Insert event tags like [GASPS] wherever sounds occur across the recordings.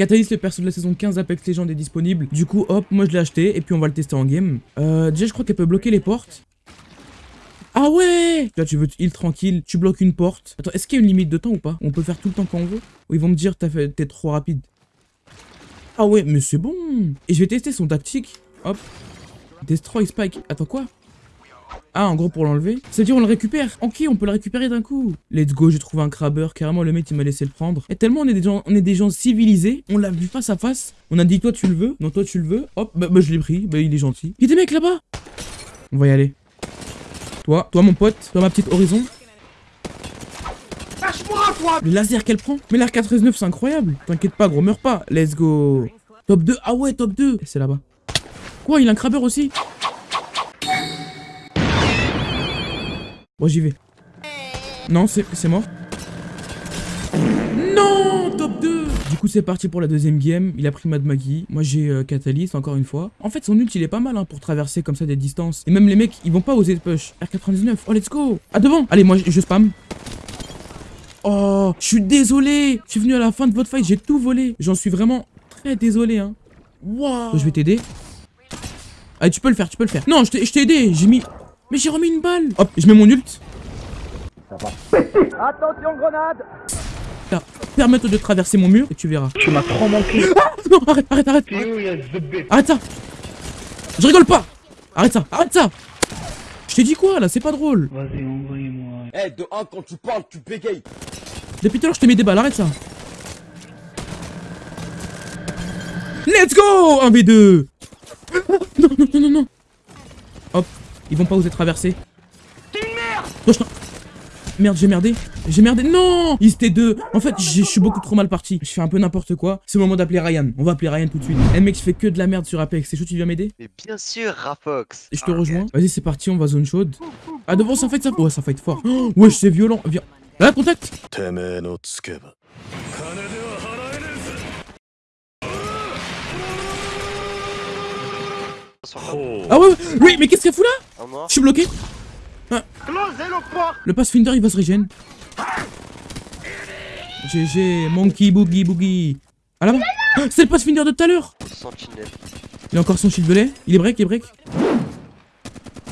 Catalyst, le perso de la saison 15 Apex Legends est disponible. Du coup, hop, moi je l'ai acheté et puis on va le tester en game. Euh, déjà, je crois qu'elle peut bloquer les portes. Ah ouais Là, tu veux heal tranquille, tu bloques une porte. Attends, est-ce qu'il y a une limite de temps ou pas? On peut faire tout le temps quand on veut? Ou ils vont me dire t'es trop rapide Ah ouais, mais c'est bon Et je vais tester son tactique. Hop. Destroy Spike. Attends, quoi? Ah, en gros, pour l'enlever. C'est-à-dire, on le récupère. Ok, on peut le récupérer d'un coup. Let's go, j'ai trouvé un crabber. Carrément, le mec, il m'a laissé le prendre. Et tellement, on est des gens, on est des gens civilisés. On l'a vu face à face. On a dit, toi, tu le veux. Non, toi, tu le veux. Hop, bah, bah je l'ai pris. Bah, il est gentil. Il y a des mecs là-bas. On va y aller. Toi, toi, mon pote. Toi, ma petite horizon. Le laser qu'elle prend. Mais l'R 439 c'est incroyable. T'inquiète pas, gros, meurs pas. Let's go. Top 2. Ah ouais, top 2. C'est là-bas. Quoi, il a un crabber aussi? Moi j'y vais. Non, c'est mort. Non Top 2 Du coup, c'est parti pour la deuxième game. Il a pris Mad Maggie. Moi, j'ai euh, Catalyst, encore une fois. En fait, son ult, il est pas mal hein, pour traverser comme ça des distances. Et même les mecs, ils vont pas oser push. R99. Oh, let's go Ah, devant Allez, moi, je, spam. Oh, je suis désolé. Je suis venu à la fin de votre fight. J'ai tout volé. J'en suis vraiment très désolé. Hein. Wow. Je vais t'aider. Allez, tu peux le faire, tu peux le faire. Non, je t'ai aidé. J'ai mis mais j'ai remis une balle Hop, je mets mon ult. [LAUGHS] Attention, grenade Permettre de traverser mon mur et tu verras. Tu m'as trop manqué. [LAUGHS] Ah non, arrête, arrête, arrête. Arrête ça. Je rigole pas. Arrête ça, arrête ça. Je t'ai dit quoi là, c'est pas drôle. Vas-y, envoyez-moi. Eh, de 1, quand tu parles, tu bégayes. Depuis tout à l'heure, je te mets des balles, arrête ça. Let's go 1v2 [LAUGHS] Non, non, non, non, non ils vont pas oser traverser. T'es une merde Merde, j'ai merdé. J'ai merdé. Non Ils étaient deux. En fait, je suis beaucoup trop mal parti. Je fais un peu n'importe quoi. C'est le moment d'appeler Ryan. On va appeler Ryan tout de suite. Eh mec, je fais que de la merde sur Apex. C'est chaud, tu viens m'aider Mais bien sûr, Rafox. Je te rejoins. Vas-y, c'est parti, on va zone chaude. Ah, devant, ça fight, ça. Ouais, ça fight fort. Oh, [GASPS] wesh, c'est violent. Viens. Là, contact. Ah ouais, oui, mais qu'est-ce qu'elle fout là Je suis bloqué. Ah. Le Pathfinder il va se régénérer. GG, Monkey Boogie Boogie. Ah là-bas ah, C'est le Pathfinder de tout à l'heure Il a encore son shield belay. Il est break, il est break.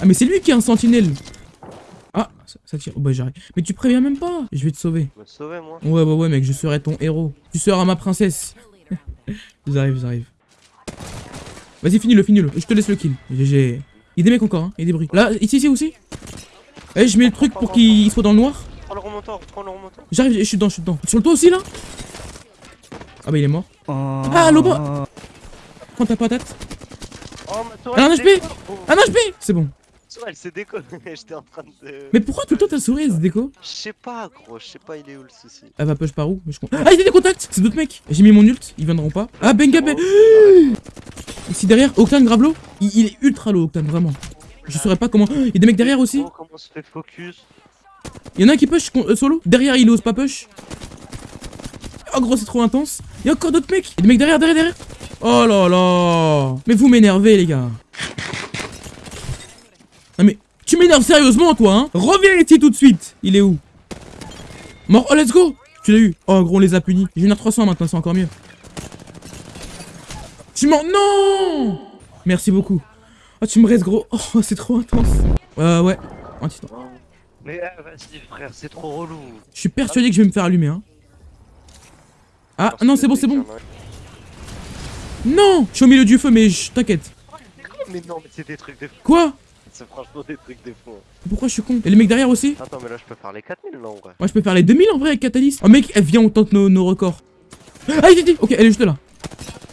Ah mais c'est lui qui a un sentinelle. Ah, ça, tire. Oh bah j'arrive. Mais tu préviens même pas. Je vais te sauver. sauver moi Ouais, ouais, ouais, mec, je serai ton héros. Tu seras ma princesse. [LAUGHS] j'arrive, j'arrive. Vas-y, finis-le, finis-le. Je te laisse le kill. GG. Il y a des mecs encore, hein. Il y a des bruits. Là, ici, ici aussi. Eh, je mets le truc pour qu'il soit dans le noir. Prends le remontant, prends le remontant. J'arrive, je suis dedans, je suis dedans. Sur le toit aussi, là Ah bah, il est mort. Oh. Ah, l'oba Prends ta patate. Oh, ma un HP Un HP C'est bon. elle s'est déco. [LAUGHS] J'étais en train de. Mais pourquoi tout le temps ta souris elle se déco? Je sais pas, gros. Je sais pas, il est où le souci? Elle va push par où? Ah, il y a des contacts C'est d'autres mecs. J'ai mis mon ult, ils viendront pas. Ah, Benga, ben. [GASPS] Ici derrière, Octane Gravelo, il, il, est ultra low Octane, vraiment. Je saurais pas comment. Il y a des mecs derrière aussi. Comment se fait focus Il y en a un qui push euh, solo. Derrière, il ose pas push. Oh gros, c'est trop intense. Il y a encore d'autres mecs. Il y a des mecs derrière, derrière, derrière. Oh là là. Mais vous m'énervez, les gars. Non mais, tu m'énerves sérieusement, toi, hein Reviens ici tout de suite. Il est où? Mort. Oh, let's go. Tu l'as eu. Oh, gros, on les a punis. J'ai une R300 maintenant, c'est encore mieux. Tu m'en... Non Merci beaucoup. Oh, tu me restes gros. Oh, c'est trop intense. Euh, ouais. Un titan. Mais euh, vas-y, frère, c'est trop relou. Je suis persuadé que je vais me faire allumer, hein. Ah, non, c'est bon, c'est bon. Non Je suis au milieu du feu, mais t'inquiète. Mais non, mais c'est des trucs de. Quoi C'est franchement des trucs de fou. Pourquoi je suis con Et les mecs derrière aussi Attends, mais là, je peux faire les 4000 là en vrai. Moi, je peux faire les 2000 en vrai avec Catalyst. Oh, mec, elle vient, on tente nos, nos records. Ah, il dit Ok, elle est juste là.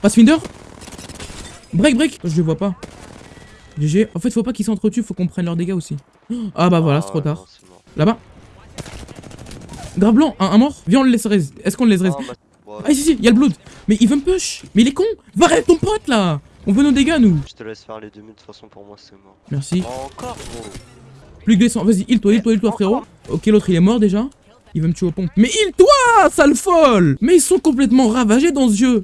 Pathfinder Break, break Je les vois pas. GG. En fait, faut pas qu'ils s'entretuent, faut qu'on prenne leurs dégâts aussi. [GASPS] Ah bah voilà, c'est trop tard. Là-bas. Grave blanc, un, mort. Viens, on le laisse raise. Est-ce qu'on le laisse raise Ah, si, si, il y a le blood. Mais il veut me push. Mais il est con. Va arrête ton pote là. On veut nos dégâts, nous. Je te laisse faire les 2000, de toute façon, pour moi, c'est mort. Merci. Encore, gros. Plus que descend. Vas-y, heal-toi, heal-toi, heal-toi, frérot. Ok, l'autre, il est mort déjà. Il veut me tuer au pompe. Mais heal-toi, sale folle Mais ils sont complètement ravagés dans ce jeu.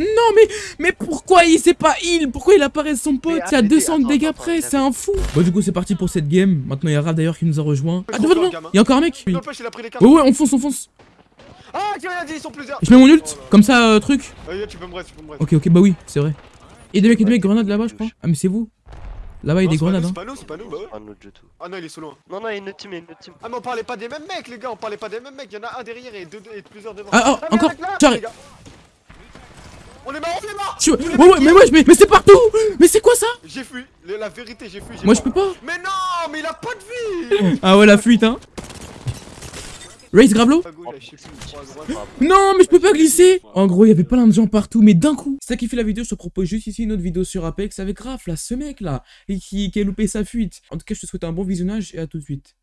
Non mais mais pourquoi il sait pas heal Pourquoi il apparaît son pote? C'est à 200 de dégâts près, c'est un fou Bon du coup c'est parti pour cette game. Maintenant il y a Raph d'ailleurs qui nous a rejoint. Ah devant devant Il y a encore un mec Ouais ouais on fonce on fonce Ah, tu rien dit, ils sont plusieurs. Je mets mon ult, comme ça, euh, truc. Vas-y, tu peux me rester, tu peux me rester. Ok, ok, bah oui, c'est vrai. Et des mecs, et des mecs, grenades là-bas, je crois. Ah, mais c'est vous. Là-bas, il y a des c'est grenades, hein. C'est pas nous, c'est pas nous, bah ouais. Ah non, il est sous loin. Non, non, il y a une autre team, il y a une autre team. Ah, mais on parlait pas des mêmes mecs, les gars, on parlait pas des mêmes mecs. Il y en a un derrière et, deux, et plusieurs devant. Ah, oh, mais encore, On est mort, on est mort Tu- Ouais, ouais, mais ouais, mais, mais c'est partout Mais c'est quoi ça J'ai fui, la vérité, j'ai fui. Moi, je peux pas Mais non, mais il a pas de vie [LAUGHS] Ah ouais, la fuite, hein Race droite. Non, mais je peux pas glisser En gros, il y avait plein de gens partout, mais d'un coup. C'est ça qui fait la vidéo, je te propose juste ici une autre vidéo sur Apex avec Raph, là, ce mec là, et qui, qui a loupé sa fuite. En tout cas, je te souhaite un bon visionnage et à tout de suite.